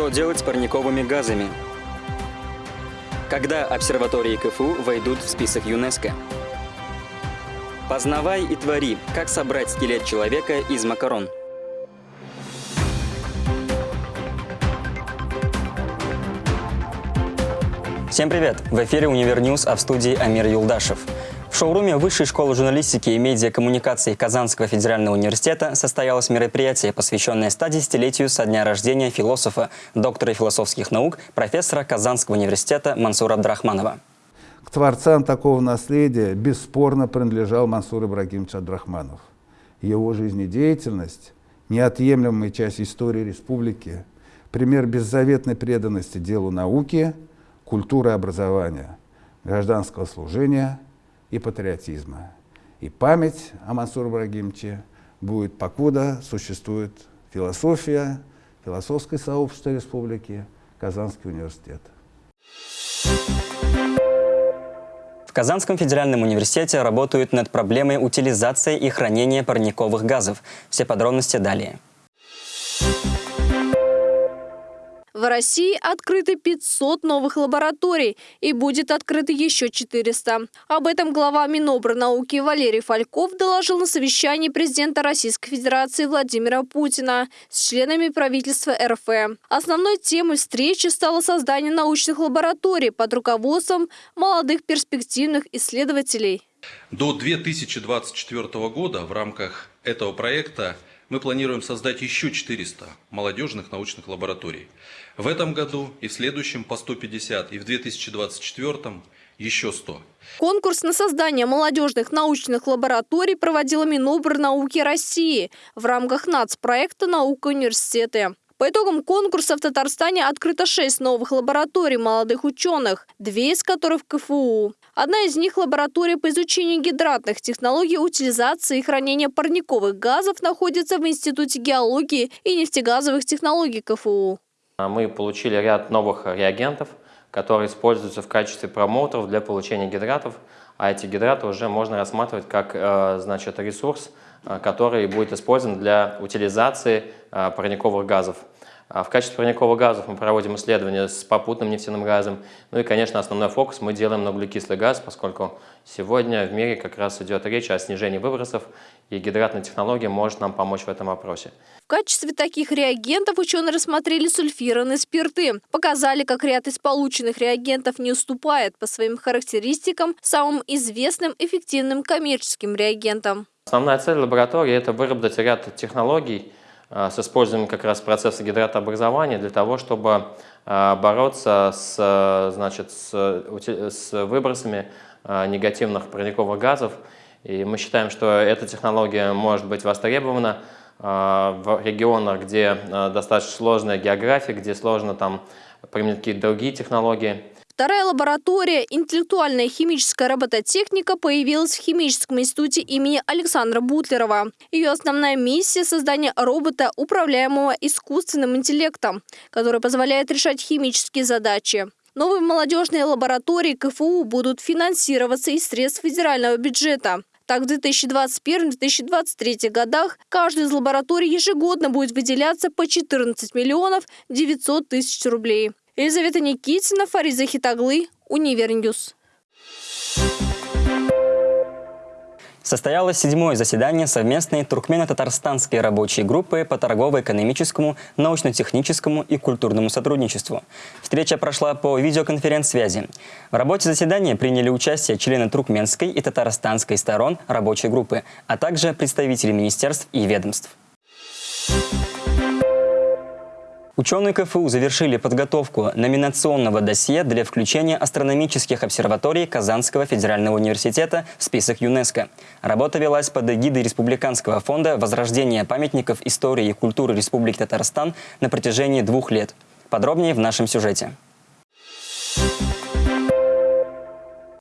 Что делать с парниковыми газами? Когда обсерватории КФУ войдут в список ЮНЕСКО? Познавай и твори, как собрать скелет человека из макарон. Всем привет! В эфире Univer News, а в студии Амир Юлдашев. Шоуруме Высшей школы журналистики и медиакоммуникаций Казанского федерального университета состоялось мероприятие, посвященное 110-летию со дня рождения философа, доктора философских наук, профессора Казанского университета Мансура Абдрахманова. К творцам такого наследия бесспорно принадлежал Мансур Ибрагимович Абдрахманов. Его жизнедеятельность – неотъемлемая часть истории республики, пример беззаветной преданности делу науки, культуры образования, гражданского служения – и патриотизма. И память о Мансуре Ибрагимовиче будет, покуда существует философия, философское сообщество республики, Казанский университет. В Казанском федеральном университете работают над проблемой утилизации и хранения парниковых газов. Все подробности далее. В России открыты 500 новых лабораторий и будет открыто еще 400. Об этом глава Минобрнауки Валерий Фальков доложил на совещании президента Российской Федерации Владимира Путина с членами правительства РФ. Основной темой встречи стало создание научных лабораторий под руководством молодых перспективных исследователей. До 2024 года в рамках этого проекта мы планируем создать еще 400 молодежных научных лабораторий. В этом году и в следующем по 150, и в 2024 еще 100. Конкурс на создание молодежных научных лабораторий проводила Минобрнауки России в рамках нацпроекта «Наука университеты». По итогам конкурса в Татарстане открыто шесть новых лабораторий молодых ученых, две из которых КФУ. Одна из них – лаборатория по изучению гидратных технологий утилизации и хранения парниковых газов находится в Институте геологии и нефтегазовых технологий КФУ. Мы получили ряд новых реагентов, которые используются в качестве промоутеров для получения гидратов, а эти гидраты уже можно рассматривать как э, значит, ресурс, который будет использован для утилизации э, парниковых газов. А в качестве парниковых газов мы проводим исследования с попутным нефтяным газом. Ну и, конечно, основной фокус мы делаем на углекислый газ, поскольку сегодня в мире как раз идет речь о снижении выбросов, и гидратная технология может нам помочь в этом вопросе. В качестве таких реагентов ученые рассмотрели сульфированные спирты. Показали, как ряд из полученных реагентов не уступает по своим характеристикам самым известным эффективным коммерческим реагентам. Основная цель лаборатории – это выработать ряд технологий, а, с использованием как раз процесса гидратообразования для того, чтобы а, бороться с, значит, с, с выбросами а, негативных парниковых газов. И мы считаем, что эта технология может быть востребована в регионах, где достаточно сложная география, где сложно там применить какие-то другие технологии. Вторая лаборатория «Интеллектуальная химическая робототехника» появилась в Химическом институте имени Александра Бутлерова. Ее основная миссия – создание робота, управляемого искусственным интеллектом, который позволяет решать химические задачи. Новые молодежные лаборатории КФУ будут финансироваться из средств федерального бюджета. Так, в 2021-2023 годах каждой из лабораторий ежегодно будет выделяться по 14 миллионов 900 тысяч рублей. Елизавета Никитина, Фариза Хитаглы, Univer News. Состоялось седьмое заседание совместной туркмено-татарстанской рабочей группы по торгово-экономическому, научно-техническому и культурному сотрудничеству. Встреча прошла по видеоконференц-связи. В работе заседания приняли участие члены туркменской и татарстанской сторон рабочей группы, а также представители министерств и ведомств. Ученые КФУ завершили подготовку номинационного досье для включения астрономических обсерваторий Казанского федерального университета в список ЮНЕСКО. Работа велась под эгидой Республиканского фонда возрождения памятников истории и культуры Республики Татарстан на протяжении двух лет. Подробнее в нашем сюжете.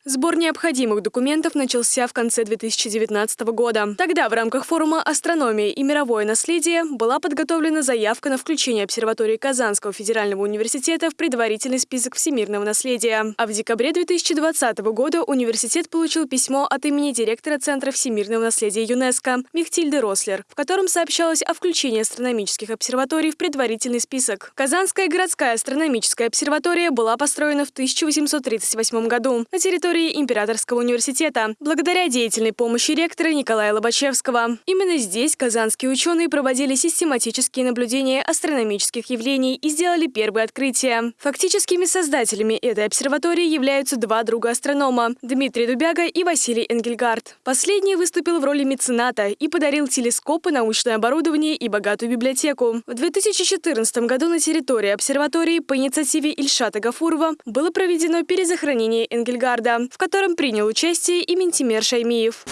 Сбор необходимых документов начался в конце 2019 года. Тогда в рамках форума «Астрономия и мировое наследие» была подготовлена заявка на включение обсерватории Казанского федерального университета в предварительный список всемирного наследия. А в декабре 2020 года университет получил письмо от имени директора Центра всемирного наследия ЮНЕСКо Мехтильды Рослер, в котором сообщалось о включении астрономических обсерваторий в предварительный список. Казанская городская астрономическая обсерватория была построена в 1838 году на территории Императорского университета благодаря деятельной помощи ректора Николая Лобачевского. Именно здесь казанские ученые проводили систематические наблюдения астрономических явлений и сделали первые открытия. Фактическими создателями этой обсерватории являются два друга астронома – Дмитрий Дубяга и Василий Энгельгард. Последний выступил в роли мецената и подарил телескопы, научное оборудование и богатую библиотеку. В 2014 году на территории обсерватории по инициативе Ильшата Гафурова было проведено перезахоронение Энгельгарда, в котором принял участие и Ментимер Шаймиев.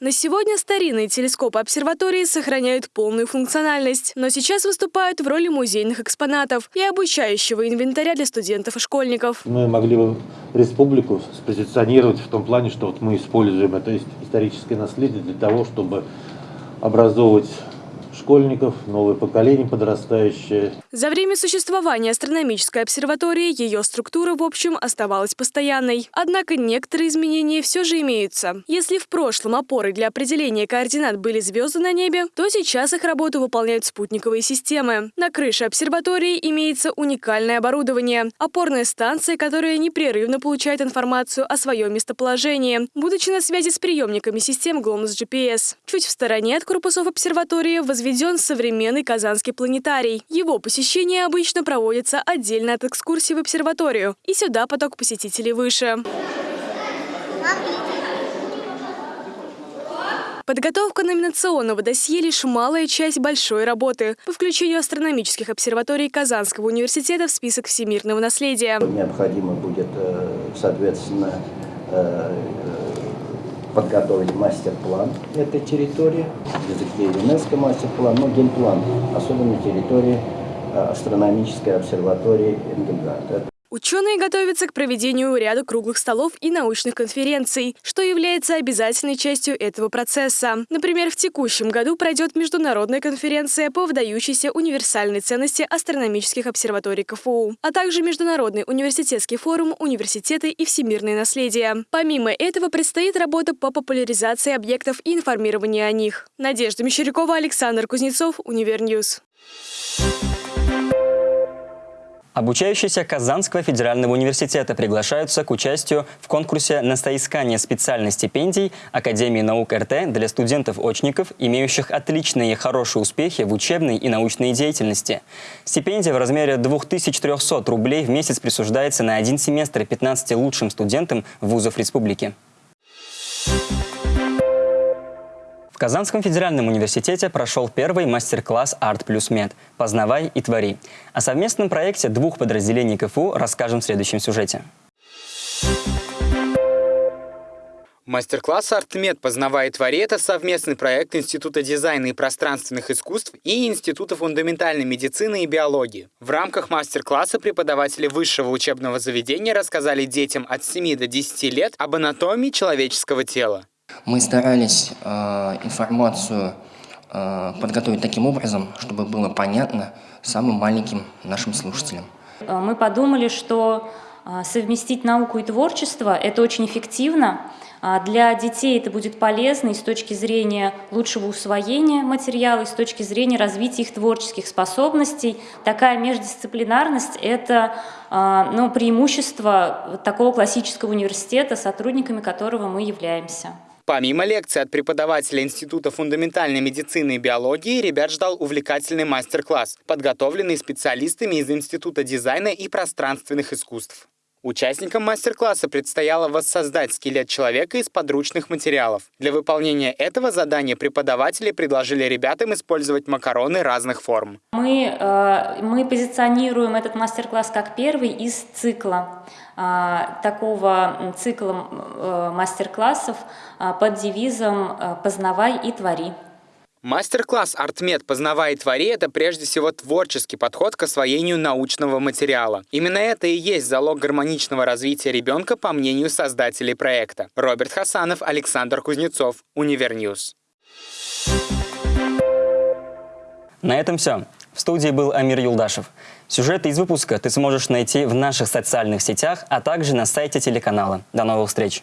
На сегодня старинные телескопы обсерватории сохраняют полную функциональность, но сейчас выступают в роли музейных экспонатов и обучающего инвентаря для студентов и школьников. Мы могли бы республику спозиционировать в том плане, что вот мы используем это историческое наследие для того, чтобы образовывать школьников, новое поколение подрастающее. За время существования астрономической обсерватории ее структура, в общем, оставалась постоянной. Однако некоторые изменения все же имеются. Если в прошлом опорой для определения координат были звезды на небе, то сейчас их работу выполняют спутниковые системы. На крыше обсерватории имеется уникальное оборудование – опорная станция, которая непрерывно получает информацию о своем местоположении, будучи на связи с приемниками систем GLONASS GPS. Чуть в стороне от корпусов обсерватории возведен современный Казанский планетарий. Его посещение обычно проводится отдельно от экскурсии в обсерваторию, и сюда поток посетителей выше. Подготовка номинационного досье – лишь малая часть большой работы по включению астрономических обсерваторий Казанского университета в список всемирного наследия. Необходимо будет, э, соответственно, э, подготовить мастер-план этой территории, в языке ЮНЕСКО мастер-план, но генплан, особенно территории э, астрономической обсерватории Энгельгард. Ученые готовятся к проведению ряда круглых столов и научных конференций, что является обязательной частью этого процесса. Например, в текущем году пройдет международная конференция по выдающейся универсальной ценности астрономических обсерваторий КФУ, а также Международный университетский форум «Университеты и всемирное наследие». Помимо этого предстоит работа по популяризации объектов и информированию о них. Надежда Мещерякова, Александр Кузнецов, Univer News. Обучающиеся Казанского федерального университета приглашаются к участию в конкурсе на соискание специальных стипендий Академии наук РТ для студентов-очников, имеющих отличные и хорошие успехи в учебной и научной деятельности. Стипендия в размере 2300 рублей в месяц присуждается на один семестр 15 лучшим студентам вузов республики. В Казанском федеральном университете прошел первый мастер-класс «Арт плюс Мед. Познавай и твори». О совместном проекте двух подразделений КФУ расскажем в следующем сюжете. Мастер-класс «Артмед. И твори» — это совместный проект Института дизайна и пространственных искусств и Института фундаментальной медицины и биологии. В рамках мастер-класса преподаватели высшего учебного заведения рассказали детям от 7 до 10 лет об анатомии человеческого тела. Мы старались э, информацию э, подготовить таким образом, чтобы было понятно самым маленьким нашим слушателям. Э, мы подумали, что э, совместить науку и творчество – это очень эффективно. А для детей это будет полезно и с точки зрения лучшего усвоения материала, и с точки зрения развития их творческих способностей. Такая междисциплинарность – это э, ну, преимущество такого классического университета, сотрудниками которого мы являемся. Помимо лекций от преподавателя Института фундаментальной медицины и биологии, ребят ждал увлекательный мастер-класс, подготовленный специалистами из Института дизайна и пространственных искусств. Участникам мастер-класса предстояло воссоздать скелет человека из подручных материалов. Для выполнения этого задания преподаватели предложили ребятам использовать макароны разных форм. Мы, э, мы позиционируем этот мастер-класс как первый из цикла, э, такого цикла э, мастер-классов под девизом «Познавай и твори». Мастер-класс «Артмед. Познавай и твори» — это прежде всего творческий подход к освоению научного материала. Именно это и есть залог гармоничного развития ребенка, по мнению создателей проекта. Роберт Хасанов, Александр Кузнецов, Univer News. На этом все. В студии был Амир Юлдашев. Сюжеты из выпуска ты сможешь найти в наших социальных сетях, а также на сайте телеканала. До новых встреч!